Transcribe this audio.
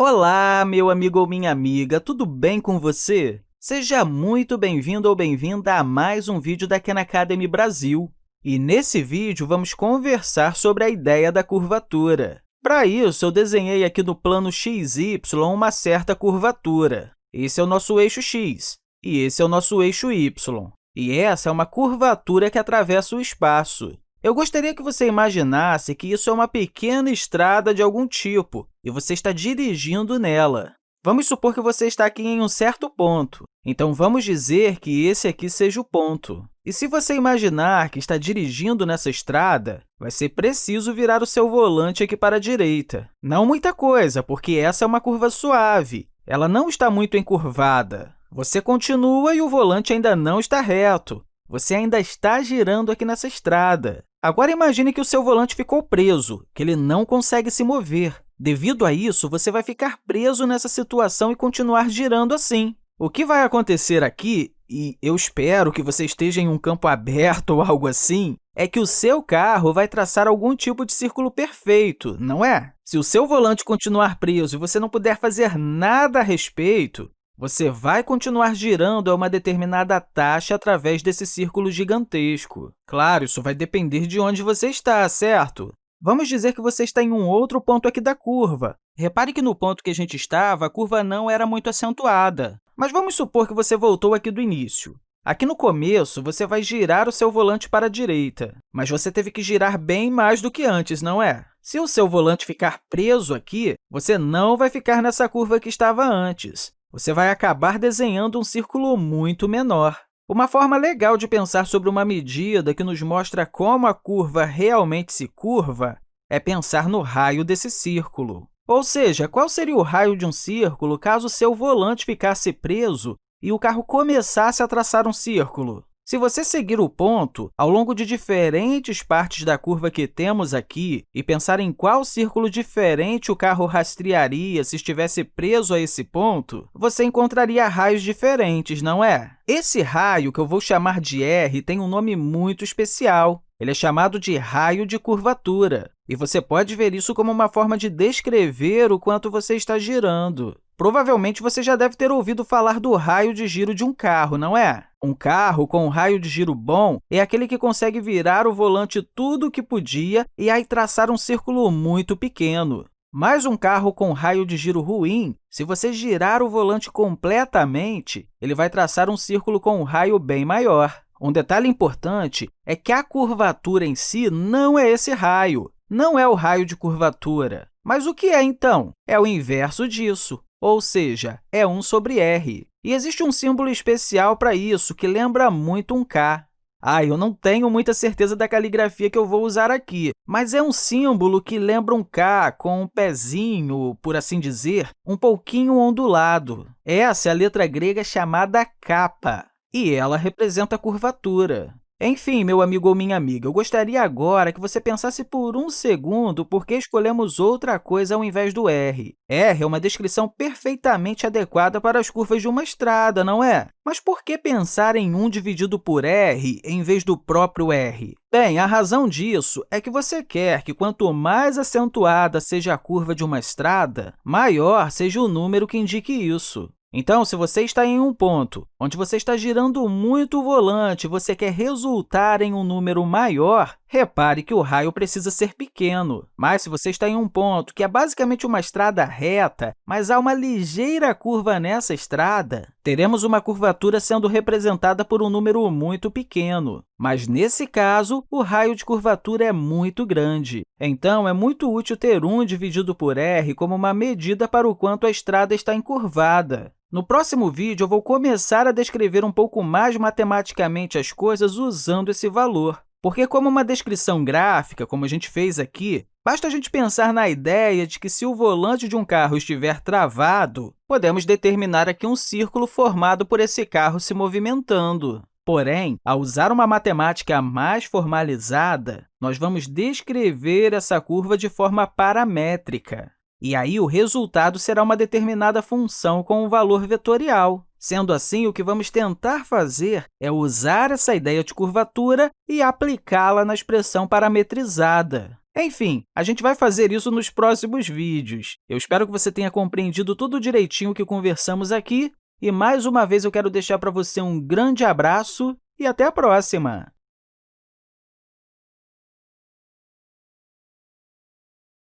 Olá, meu amigo ou minha amiga, tudo bem com você? Seja muito bem-vindo ou bem-vinda a mais um vídeo da Khan Academy Brasil. E nesse vídeo, vamos conversar sobre a ideia da curvatura. Para isso, eu desenhei aqui no plano XY uma certa curvatura. Esse é o nosso eixo x e esse é o nosso eixo y. E essa é uma curvatura que atravessa o espaço. Eu gostaria que você imaginasse que isso é uma pequena estrada de algum tipo e você está dirigindo nela. Vamos supor que você está aqui em um certo ponto, então vamos dizer que esse aqui seja o ponto. E se você imaginar que está dirigindo nessa estrada, vai ser preciso virar o seu volante aqui para a direita. Não muita coisa, porque essa é uma curva suave, ela não está muito encurvada. Você continua e o volante ainda não está reto. Você ainda está girando aqui nessa estrada. Agora, imagine que o seu volante ficou preso, que ele não consegue se mover. Devido a isso, você vai ficar preso nessa situação e continuar girando assim. O que vai acontecer aqui, e eu espero que você esteja em um campo aberto ou algo assim, é que o seu carro vai traçar algum tipo de círculo perfeito, não é? Se o seu volante continuar preso e você não puder fazer nada a respeito, você vai continuar girando a uma determinada taxa através desse círculo gigantesco. Claro, isso vai depender de onde você está, certo? Vamos dizer que você está em um outro ponto aqui da curva. Repare que no ponto que a gente estava, a curva não era muito acentuada. Mas vamos supor que você voltou aqui do início. Aqui no começo, você vai girar o seu volante para a direita, mas você teve que girar bem mais do que antes, não é? Se o seu volante ficar preso aqui, você não vai ficar nessa curva que estava antes você vai acabar desenhando um círculo muito menor. Uma forma legal de pensar sobre uma medida que nos mostra como a curva realmente se curva é pensar no raio desse círculo. Ou seja, qual seria o raio de um círculo caso seu volante ficasse preso e o carro começasse a traçar um círculo? Se você seguir o ponto ao longo de diferentes partes da curva que temos aqui e pensar em qual círculo diferente o carro rastrearia se estivesse preso a esse ponto, você encontraria raios diferentes, não é? Esse raio, que eu vou chamar de R, tem um nome muito especial. Ele é chamado de raio de curvatura, e você pode ver isso como uma forma de descrever o quanto você está girando. Provavelmente, você já deve ter ouvido falar do raio de giro de um carro, não é? Um carro com um raio de giro bom é aquele que consegue virar o volante tudo o que podia e aí traçar um círculo muito pequeno. Mas um carro com raio de giro ruim, se você girar o volante completamente, ele vai traçar um círculo com um raio bem maior. Um detalhe importante é que a curvatura em si não é esse raio, não é o raio de curvatura. Mas o que é, então? É o inverso disso ou seja, é 1 sobre r. E existe um símbolo especial para isso, que lembra muito um K. Ah, eu não tenho muita certeza da caligrafia que eu vou usar aqui, mas é um símbolo que lembra um K com um pezinho, por assim dizer, um pouquinho ondulado. Essa é a letra grega chamada kappa, e ela representa a curvatura. Enfim, meu amigo ou minha amiga, eu gostaria agora que você pensasse por um segundo por que escolhemos outra coisa ao invés do r. R é uma descrição perfeitamente adequada para as curvas de uma estrada, não é? Mas por que pensar em 1 dividido por r em vez do próprio r? Bem, a razão disso é que você quer que, quanto mais acentuada seja a curva de uma estrada, maior seja o número que indique isso. Então, se você está em um ponto onde você está girando muito o volante e você quer resultar em um número maior, repare que o raio precisa ser pequeno. Mas se você está em um ponto que é basicamente uma estrada reta, mas há uma ligeira curva nessa estrada, teremos uma curvatura sendo representada por um número muito pequeno. Mas, nesse caso, o raio de curvatura é muito grande. Então, é muito útil ter 1 dividido por r como uma medida para o quanto a estrada está encurvada. No próximo vídeo, eu vou começar a descrever um pouco mais matematicamente as coisas usando esse valor. Porque, como uma descrição gráfica, como a gente fez aqui, basta a gente pensar na ideia de que, se o volante de um carro estiver travado, podemos determinar aqui um círculo formado por esse carro se movimentando. Porém, ao usar uma matemática mais formalizada, nós vamos descrever essa curva de forma paramétrica. E aí, o resultado será uma determinada função com um valor vetorial. Sendo assim, o que vamos tentar fazer é usar essa ideia de curvatura e aplicá-la na expressão parametrizada. Enfim, a gente vai fazer isso nos próximos vídeos. Eu espero que você tenha compreendido tudo direitinho que conversamos aqui, e mais uma vez eu quero deixar para você um grande abraço e até a próxima!